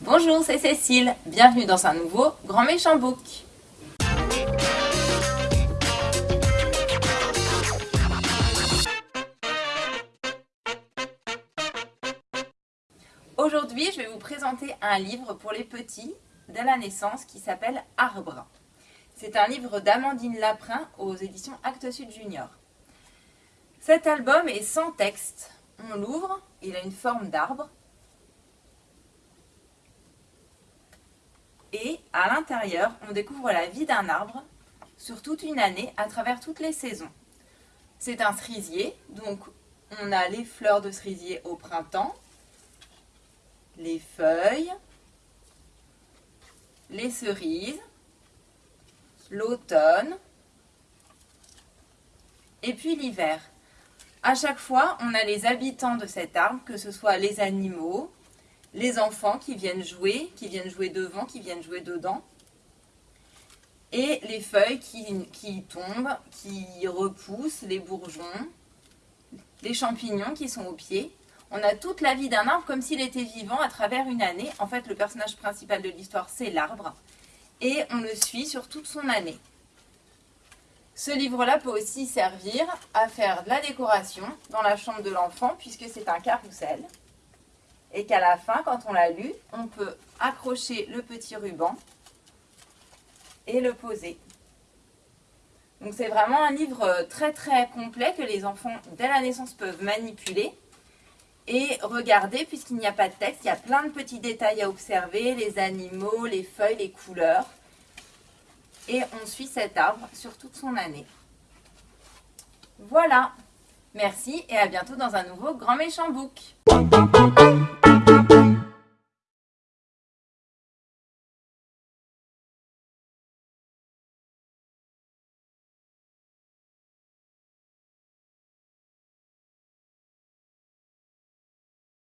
Bonjour, c'est Cécile. Bienvenue dans un nouveau Grand Méchant Book. Aujourd'hui, je vais vous présenter un livre pour les petits dès la naissance qui s'appelle Arbre. C'est un livre d'Amandine Laprin aux éditions Actes Sud Junior. Cet album est sans texte. On l'ouvre, il a une forme d'arbre. Et à l'intérieur, on découvre la vie d'un arbre sur toute une année, à travers toutes les saisons. C'est un cerisier, donc on a les fleurs de cerisier au printemps, les feuilles, les cerises, l'automne et puis l'hiver. À chaque fois, on a les habitants de cet arbre, que ce soit les animaux, les enfants qui viennent jouer, qui viennent jouer devant, qui viennent jouer dedans, et les feuilles qui, tombent, qui repoussent, les bourgeons, les champignons qui sont au pied. On a toute la vie d'un arbre comme s'il était vivant à travers une année. En fait, le personnage principal de l'histoire, c'est l'arbre. Et on le suit sur toute son année. Ce livre-là peut aussi servir à faire de la décoration dans la chambre de l'enfant puisque c'est un carrousel. Et qu'à la fin, quand on l'a lu, on peut accrocher le petit ruban et le poser. Donc c'est vraiment un livre très très complet que les enfants dès la naissance peuvent manipuler et regarder, puisqu'il n'y a pas de texte, il y a plein de petits détails à observer, les animaux, les feuilles, les couleurs. Et on suit cet arbre sur toute son année. Voilà, merci et à bientôt dans un nouveau Grand Méchant Book. Bye.